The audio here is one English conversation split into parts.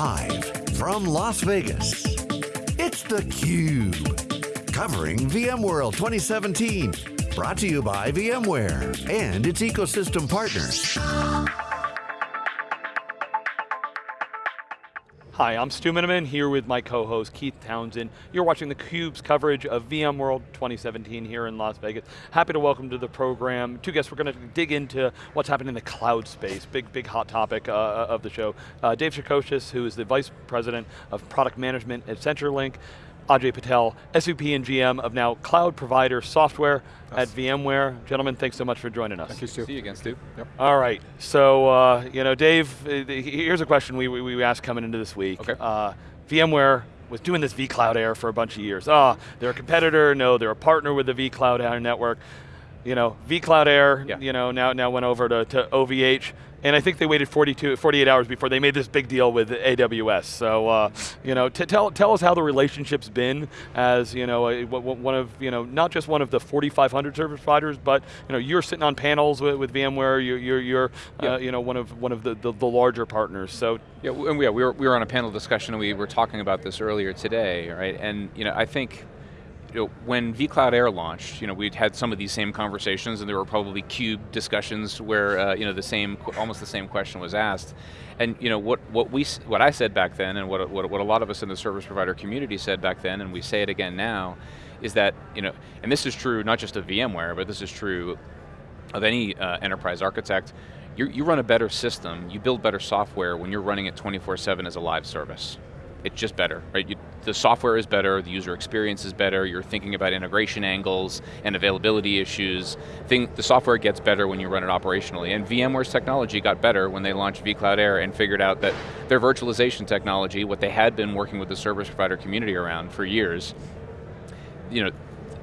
Live from Las Vegas, it's theCUBE. Covering VMworld 2017. Brought to you by VMware and its ecosystem partners. Hi, I'm Stu Miniman here with my co-host Keith Townsend. You're watching theCUBE's coverage of VMworld 2017 here in Las Vegas. Happy to welcome to the program two guests. We're going to dig into what's happening in the cloud space, big, big hot topic uh, uh of the show. Uh, Dave Shacochis, who is the Vice President of Product Management at CenturyLink. Ajay Patel, SVP and GM of now Cloud Provider Software yes. at VMware. Gentlemen, thanks so much for joining us. Thank you, Stu. See you again, Stu. Yep. All right, so uh, you know, Dave, uh, here's a question we, we, we asked coming into this week. Okay. Uh, VMware was doing this vCloud Air for a bunch of years. Ah, oh, they're a competitor, no, they're a partner with the vCloud Air network. You know, vCloud Air, yeah. you know, now, now went over to, to OVH. And I think they waited 42, 48 hours before they made this big deal with AWS. So, uh, you know, tell, tell us how the relationship's been as, you know, a, one of, you know, not just one of the 4,500 service providers, but, you know, you're sitting on panels with, with VMware, you're, you're, you're yeah. uh, you know, one of, one of the, the, the larger partners, so. Yeah, and we, yeah, we, were, we were on a panel discussion and we were talking about this earlier today, right? And, you know, I think, you know, when vCloud Air launched, you know, we'd had some of these same conversations and there were probably cube discussions where, uh, you know, the same, almost the same question was asked. And, you know, what, what, we, what I said back then and what, what, what a lot of us in the service provider community said back then, and we say it again now, is that, you know, and this is true not just of VMware, but this is true of any uh, enterprise architect, you run a better system, you build better software when you're running it 24-7 as a live service it's just better, right? You, the software is better, the user experience is better, you're thinking about integration angles and availability issues. Thing, the software gets better when you run it operationally, and VMware's technology got better when they launched vCloud Air and figured out that their virtualization technology, what they had been working with the service provider community around for years, you know,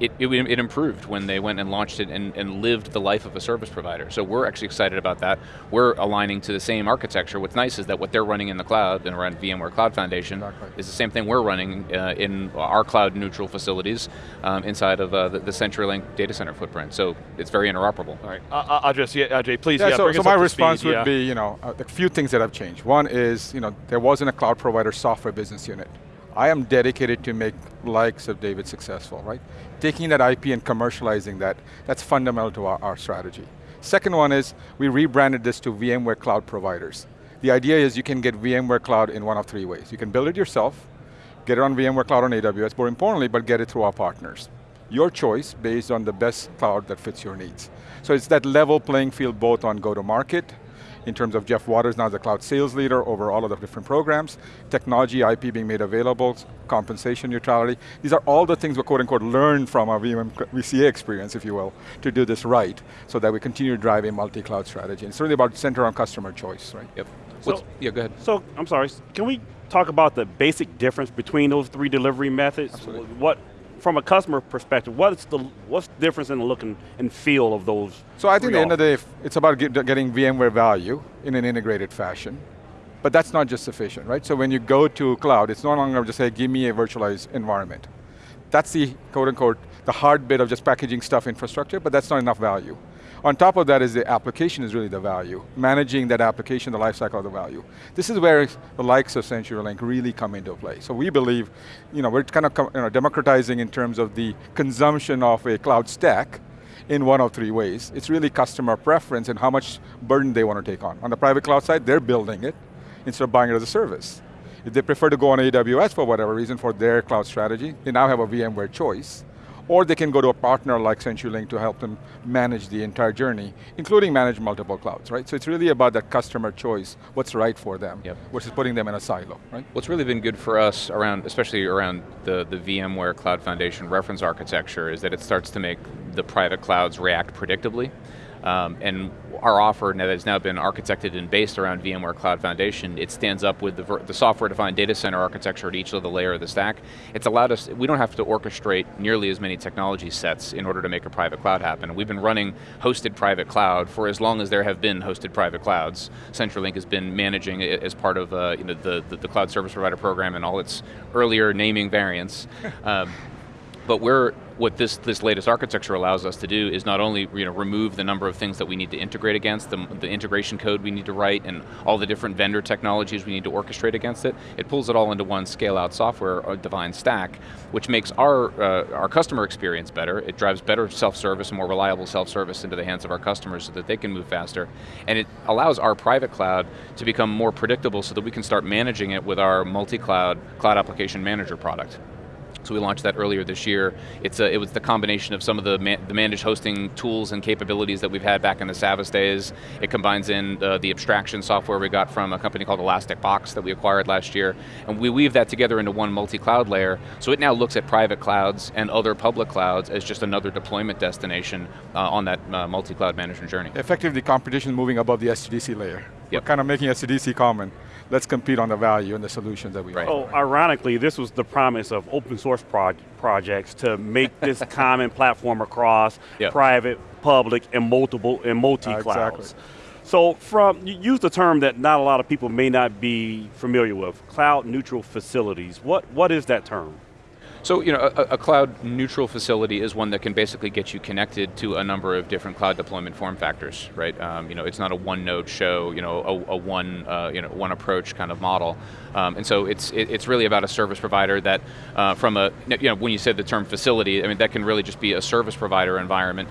it, it, it, improved when they went and launched it and, and, lived the life of a service provider. So we're actually excited about that. We're aligning to the same architecture. What's nice is that what they're running in the cloud and around VMware Cloud Foundation exactly. is the same thing we're running uh, in our cloud neutral facilities um, inside of uh, the, the CenturyLink data center footprint. So it's very interoperable. All right, uh, I'll yeah, Ajay, please. Yeah, yeah so, so my response speed, would yeah. be, you know, a few things that have changed. One is, you know, there wasn't a cloud provider software business unit. I am dedicated to make likes of David successful, right? Taking that IP and commercializing that, that's fundamental to our, our strategy. Second one is, we rebranded this to VMware Cloud Providers. The idea is you can get VMware Cloud in one of three ways. You can build it yourself, get it on VMware Cloud on AWS, more importantly, but get it through our partners. Your choice based on the best cloud that fits your needs. So it's that level playing field both on go-to-market in terms of Jeff Waters now as the cloud sales leader over all of the different programs, technology, IP being made available, compensation neutrality. These are all the things we quote unquote learned from our VM, VCA experience, if you will, to do this right, so that we continue to drive a multi-cloud strategy. And it's really about center on customer choice, right? Yep. So, yeah, go ahead. So, I'm sorry, can we talk about the basic difference between those three delivery methods? Absolutely. What from a customer perspective, what's the what's the difference in the look and, and feel of those? So I think at the end of the day, it's about get, getting VMware value in an integrated fashion. But that's not just sufficient, right? So when you go to cloud, it's no longer just say, give me a virtualized environment. That's the quote unquote, the hard bit of just packaging stuff infrastructure, but that's not enough value. On top of that is the application is really the value. Managing that application, the lifecycle of the value. This is where the likes of CenturyLink really come into play. So we believe, you know, we're kind of you know, democratizing in terms of the consumption of a cloud stack in one of three ways. It's really customer preference and how much burden they want to take on. On the private cloud side, they're building it instead of buying it as a service. If they prefer to go on AWS for whatever reason for their cloud strategy, they now have a VMware choice or they can go to a partner like CenturyLink to help them manage the entire journey, including manage multiple clouds, right? So it's really about that customer choice, what's right for them, yep. versus putting them in a silo, right? What's really been good for us around, especially around the, the VMware Cloud Foundation reference architecture is that it starts to make the private clouds react predictably. Um, and our offer now that has now been architected and based around VMware Cloud Foundation, it stands up with the, the software-defined data center architecture at each of the layer of the stack. It's allowed us, we don't have to orchestrate nearly as many technology sets in order to make a private cloud happen. We've been running hosted private cloud for as long as there have been hosted private clouds. CenturyLink has been managing it as part of uh, you know, the, the, the, cloud service provider program and all its earlier naming variants. um, But we're, what this, this latest architecture allows us to do is not only you know, remove the number of things that we need to integrate against, the, the integration code we need to write, and all the different vendor technologies we need to orchestrate against it, it pulls it all into one scale-out software uh, defined stack, which makes our, uh, our customer experience better, it drives better self-service more reliable self-service into the hands of our customers so that they can move faster, and it allows our private cloud to become more predictable so that we can start managing it with our multi-cloud cloud application manager product. So we launched that earlier this year. It's a, it was the combination of some of the, man, the managed hosting tools and capabilities that we've had back in the Savvis days. It combines in uh, the abstraction software we got from a company called ElasticBox that we acquired last year, and we weave that together into one multi-cloud layer, so it now looks at private clouds and other public clouds as just another deployment destination uh, on that uh, multi-cloud management journey. Effectively, competition moving above the SDDC layer. Yep. We're kind of making SDDC common let's compete on the value and the solutions that we right. Oh, ironically, this was the promise of open source pro projects to make this common platform across yep. private, public, and multiple and multi-clouds. Uh, exactly. So from, you use the term that not a lot of people may not be familiar with, cloud neutral facilities. What, what is that term? So, you know, a, a, cloud neutral facility is one that can basically get you connected to a number of different cloud deployment form factors, right? Um, you know, it's not a one node show, you know, a, a one, uh, you know, one approach kind of model. Um, and so it's, it, it's really about a service provider that uh, from a, you know, when you said the term facility, I mean, that can really just be a service provider environment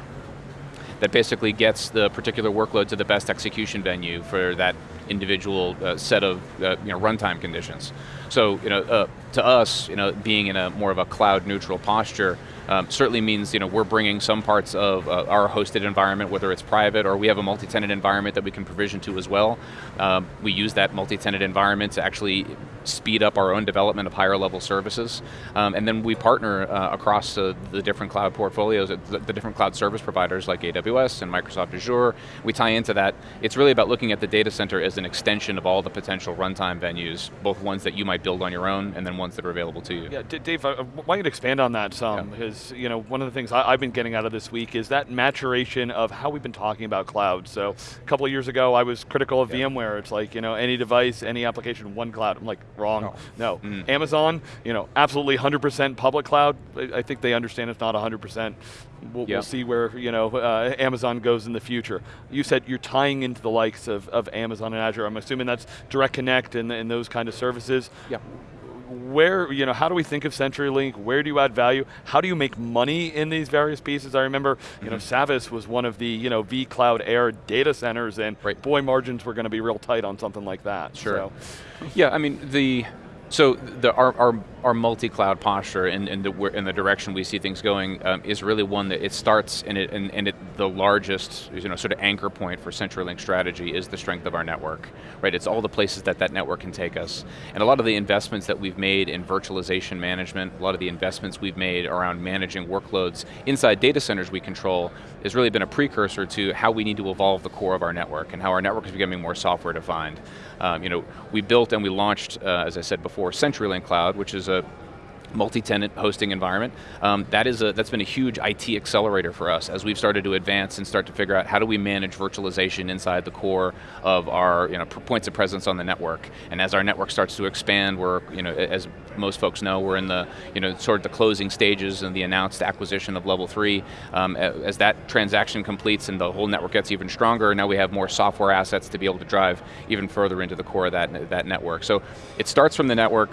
that basically gets the particular workload to the best execution venue for that individual uh, set of uh, you know, runtime conditions. So you know, uh, to us, you know, being in a more of a cloud neutral posture, um, certainly means you know we're bringing some parts of uh, our hosted environment, whether it's private or we have a multi-tenant environment that we can provision to as well. Um, we use that multi-tenant environment to actually speed up our own development of higher level services, um, and then we partner uh, across uh, the different cloud portfolios, the, the, different cloud service providers like AWS and Microsoft Azure. We tie into that. It's really about looking at the data center as an extension of all the potential runtime venues, both ones that you might build on your own and then ones that are available to you. Yeah, Dave, I want you to expand on that some, because is, you know, one of the things I, have been getting out of this week is that maturation of how we've been talking about cloud. So a couple of years ago, I was critical of yeah. VMware. It's like, you know, any device, any application, one cloud. I'm like, wrong. No. no. Mm. Amazon, you know, absolutely 100% public cloud. I think they understand it's not 100%. We'll, we'll see where, you know, uh, Amazon goes in the future. You said you're tying into the likes of, of Amazon and Azure. I'm assuming that's Direct Connect and, and those kind of services. Yeah where, you know, how do we think of CenturyLink? Where do you add value? How do you make money in these various pieces? I remember, you mm -hmm. know, mm-hmm. Savvis was one of the, you know, vCloud Air data centers and right. boy, margins were going to be real tight on something like that. Sure. So. Yeah, I mean, the, so the, our, our, our multi-cloud posture and, the, the direction we see things going um, is really one that it starts and, it, it, the largest you know, sort of anchor point for CenturyLink strategy is the strength of our network. Right, it's all the places that that network can take us. And a lot of the investments that we've made in virtualization management, a lot of the investments we've made around managing workloads inside data centers we control has really been a precursor to how we need to evolve the core of our network and how our network is becoming more software defined. Um, you know, we built and we launched, uh, as I said before, CenturyLink Cloud, which is multi-tenant hosting environment. Um, that is a, that's been a huge IT accelerator for us as we've started to advance and start to figure out how do we manage virtualization inside the core of our you know, points of presence on the network. And as our network starts to expand, we're, you know, as most folks know, we're in the, you know, sort of the closing stages and the announced acquisition of Level 3. Um, as that transaction completes and the whole network gets even stronger, now we have more software assets to be able to drive even further into the core of that, that network. So it starts from the network,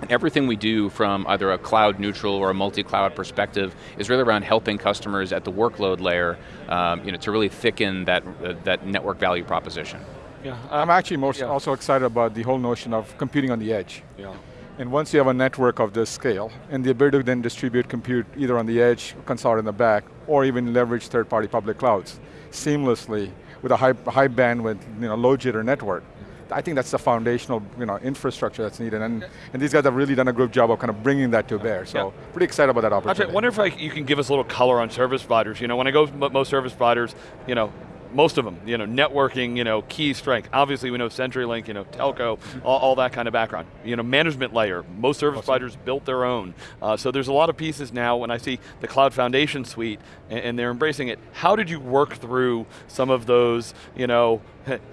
and everything we do from either a cloud neutral or a multi-cloud perspective is really around helping customers at the workload layer um, you know, to really thicken that, uh, that network value proposition. Yeah, I'm actually most yeah. also excited about the whole notion of computing on the edge. Yeah. And once you have a network of this scale, and the ability to then distribute compute either on the edge, consolidate in the back, or even leverage third-party public clouds seamlessly with a high, high bandwidth, you know, low jitter network, I think that's the foundational you know, infrastructure that's needed, and, and these guys have really done a good job of kind of bringing that to bear, so yeah. pretty excited about that opportunity. I wonder if I, you can give us a little color on service providers. You know, when I go most service providers, you know, most of them, you know, networking, you know, key strength. Obviously we know CenturyLink, you know, telco, all, all that kind of background. You know, management layer, most service awesome. providers built their own. Uh, so there's a lot of pieces now when I see the Cloud Foundation suite and, and, they're embracing it. How did you work through some of those, you know,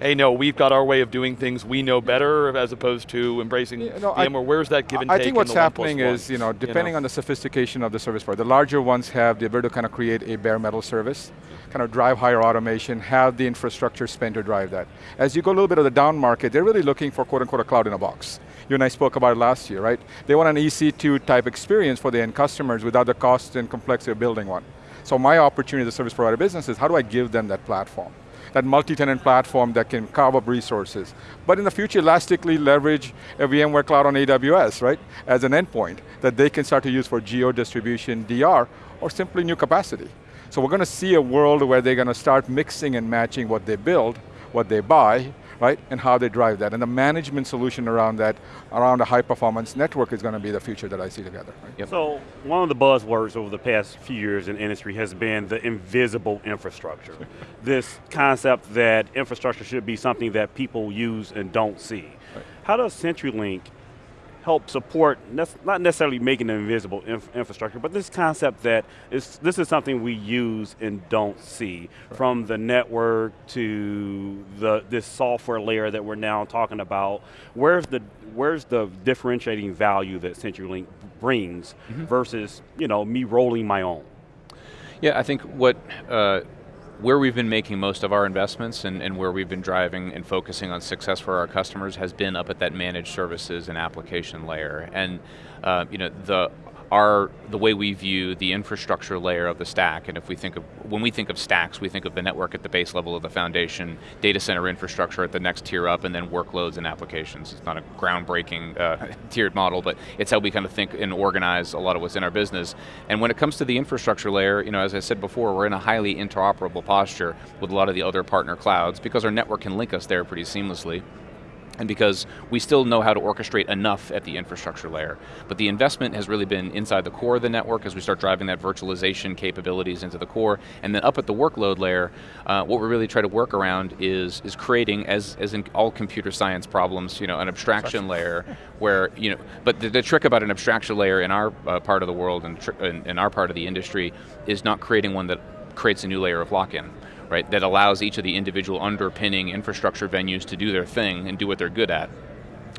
hey, no, we've got our way of doing things, we know better, as opposed to embracing yeah, no, VMware? I, Where's that give and I take? I think what's happening is, you know, depending you know? on the sophistication of the service provider, the larger ones have the ability to kind of create a bare metal service, kind of drive higher automation, have the infrastructure spend to drive that. As you go a little bit of the down market, they're really looking for quote unquote a cloud in a box. You and I spoke about it last year, right? They want an EC2 type experience for the end customers without the cost and complexity of building one. So my opportunity as a service provider business is how do I give them that platform? that multi-tenant platform that can carve up resources. But in the future, elastically leverage a VMware Cloud on AWS, right, as an endpoint that they can start to use for geo distribution, DR, or simply new capacity. So we're going to see a world where they're going to start mixing and matching what they build, what they buy, right? And how they drive that. And the management solution around that, around a high performance network is going to be the future that I see together. Right? Yep. So one of the buzzwords over the past few years in industry has been the invisible infrastructure. this concept that infrastructure should be something that people use and don't see. Right. How does CenturyLink help support, not necessarily making it invisible inf infrastructure, but this concept that is, this is something we use and don't see, right. from the network to the this software layer that we're now talking about. Where's the where's the differentiating value that CenturyLink brings mm -hmm. versus you know me rolling my own? Yeah, I think what. Uh, where we've been making most of our investments and, and, where we've been driving and focusing on success for our customers has been up at that managed services and application layer. And uh, you know, the our, the way we view the infrastructure layer of the stack, and if we think of, when we think of stacks, we think of the network at the base level of the foundation, data center infrastructure at the next tier up, and then workloads and applications. It's not a groundbreaking uh, tiered model, but it's how we kind of think and organize a lot of what's in our business. And when it comes to the infrastructure layer, you know, as I said before, we're in a highly interoperable posture with a lot of the other partner clouds because our network can link us there pretty seamlessly and because we still know how to orchestrate enough at the infrastructure layer. But the investment has really been inside the core of the network as we start driving that virtualization capabilities into the core, and then up at the workload layer, uh, what we really try to work around is, is creating, as, as in all computer science problems, you know, an abstraction layer where, you know, but the, the, trick about an abstraction layer in our uh, part of the world and in, in our part of the industry is not creating one that creates a new layer of lock-in right, that allows each of the individual underpinning infrastructure venues to do their thing and do what they're good at.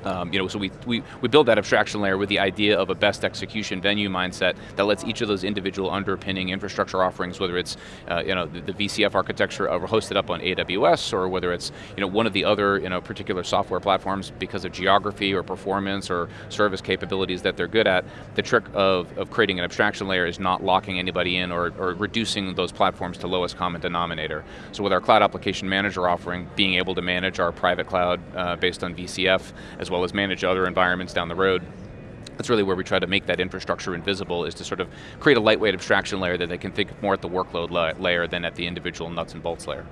Um, you know, so we, we, we build that abstraction layer with the idea of a best execution venue mindset that lets each of those individual underpinning infrastructure offerings, whether it's uh, you know, the, the, VCF architecture hosted up on AWS or whether it's you know, one of the other you know, particular software platforms because of geography or performance or service capabilities that they're good at, the trick of, of creating an abstraction layer is not locking anybody in or, or reducing those platforms to lowest common denominator. So with our cloud application manager offering, being able to manage our private cloud uh, based on VCF as well as manage other environments down the road. That's really where we try to make that infrastructure invisible, is to sort of create a lightweight abstraction layer that they can think more at the workload la layer than at the individual nuts and bolts layer.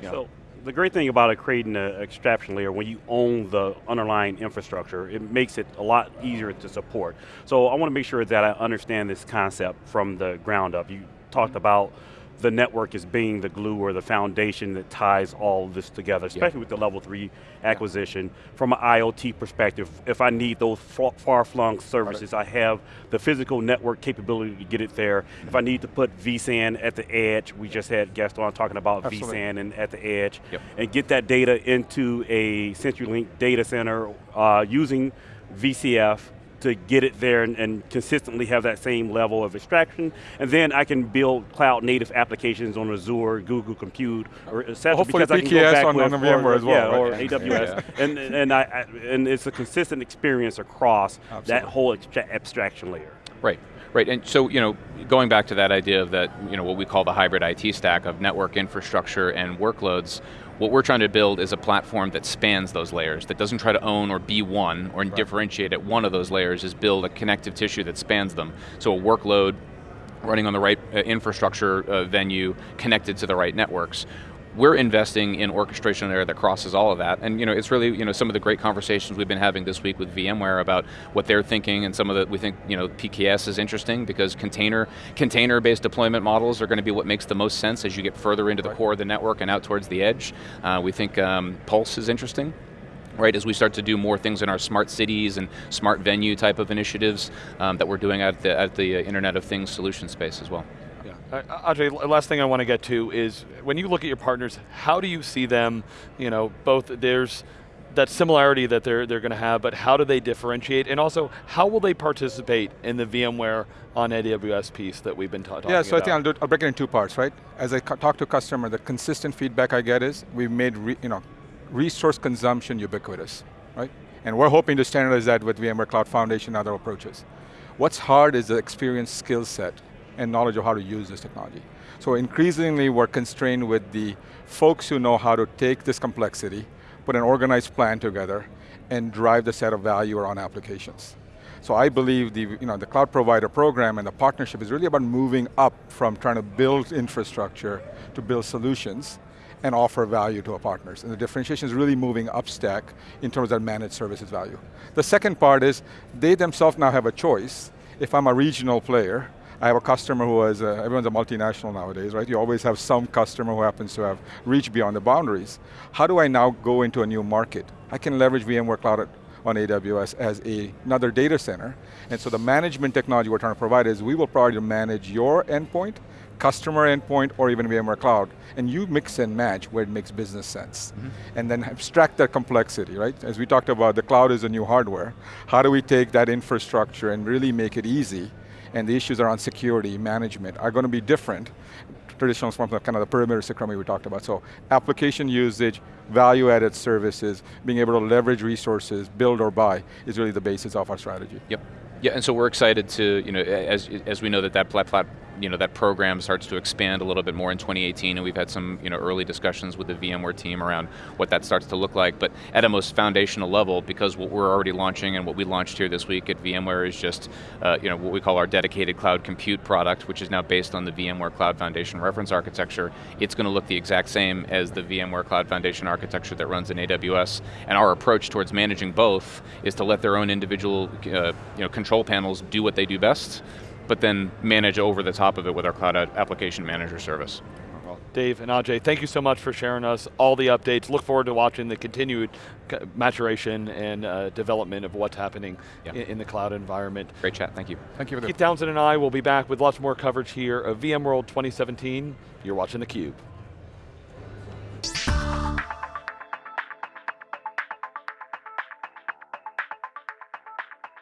Yeah. So the great thing about creating an abstraction layer, when you own the underlying infrastructure, it makes it a lot easier to support. So I want to make sure that I understand this concept from the ground up. You talked about the network is being the glue or the foundation that ties all this together, especially with the level three acquisition. From an IoT perspective, if I need those far-flung services. I have the physical network capability to get it there. Mm -hmm. If I need to put vSAN at the edge, we just had Gaston talking about Absolutely. vSAN and at the edge, yep. and get that data into a CenturyLink data center uh, using VCF to get it there and, and, consistently have that same level of extraction. And then I can build cloud native applications on Azure, Google Compute, or etc. Hopefully because PKS I can go back on, on VMware as well. Yeah, right? or AWS. yeah. And, and, I, I, and it's a consistent experience across Absolutely. that whole abstraction layer. Right. Right, and so you know, going back to that idea of that, you know, what we call the hybrid IT stack of network infrastructure and workloads, what we're trying to build is a platform that spans those layers, that doesn't try to own or be one or right. differentiate at one of those layers, is build a connective tissue that spans them. So a workload running on the right uh, infrastructure uh, venue connected to the right networks we're investing in orchestration layer that crosses all of that. And you know, it's really you know some of the great conversations we've been having this week with VMware about what they're thinking, and some of the we think you know PKS is interesting because container container-based deployment models are going to be what makes the most sense as you get further into the right. core of the network and out towards the edge. Uh, we think um, Pulse is interesting right, as we start to do more things in our smart cities and smart venue type of initiatives um, that we're doing at the, at the Internet of Things solution space as well. Uh, Ajay, last thing I want to get to is, when you look at your partners, how do you see them, you know, both, there's that similarity that they're, they're going to have, but how do they differentiate? And also, how will they participate in the VMware on AWS piece that we've been ta talking about? Yeah, so about? I think I'll, do, I'll break it in two parts, right? As I talk to a customer, the consistent feedback I get is, we've made you know, resource consumption ubiquitous, right? And we're hoping to standardize that with VMware Cloud Foundation and other approaches. What's hard is the experience skill set and knowledge of how to use this technology. So increasingly we're constrained with the folks who know how to take this complexity, put an organized plan together, and drive the set of value around applications. So I believe the, you know, the cloud provider program and the partnership is really about moving up from trying to build infrastructure to build solutions and offer value to our partners. And the differentiation is really moving up stack in terms of managed services value. The second part is, they themselves now have a choice. If I'm a regional player, I have a customer who is, a, everyone's a multinational nowadays, right? You always have some customer who happens to have reached beyond the boundaries. How do I now go into a new market? I can leverage VMware Cloud on AWS as a, another data center. And so the management technology we're trying to provide is we will provide to manage your endpoint customer endpoint or even VMware Cloud, and you mix and match where it makes business sense. Mm -hmm. And then abstract that complexity, right? As we talked about, the cloud is a new hardware. How do we take that infrastructure and really make it easy? And the issues around security, management are going to be different traditional from the kind of the perimeter security we talked about. So application usage, value added services, being able to leverage resources, build or buy, is really the basis of our strategy. Yep. Yeah, and so we're excited to, you know, as, as we know that that plat you know, that program starts to expand a little bit more in 2018 and we've had some you know, early discussions with the VMware team around what that starts to look like, but at a most foundational level, because what we're already launching and what we launched here this week at VMware is just uh, you know, what we call our dedicated cloud compute product, which is now based on the VMware Cloud Foundation reference architecture. It's going to look the exact same as the VMware Cloud Foundation architecture that runs in AWS, and our approach towards managing both is to let their own individual uh, you know, control panels do what they do best, but then manage over the top of it with our Cloud Application Manager service. Dave and Ajay, thank you so much for sharing us all the updates. Look forward to watching the continued maturation and uh, development of what's happening yeah. in, in, the cloud environment. Great chat, thank you. Thank you. Keith Townsend and I will be back with lots more coverage here of VMworld 2017. You're watching theCUBE.